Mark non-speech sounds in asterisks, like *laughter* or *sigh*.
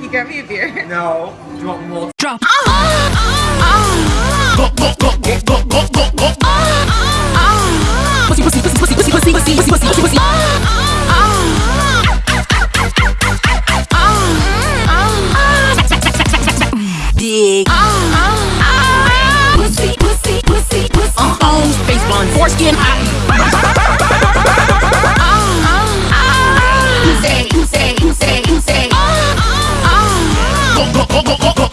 You got me a beer. *laughs* No. Do you want more? Drop. Ah, ah, ah, Dig. Pussy, pussy, pussy, pussy. On face one, foreskin high. go, go, go, go.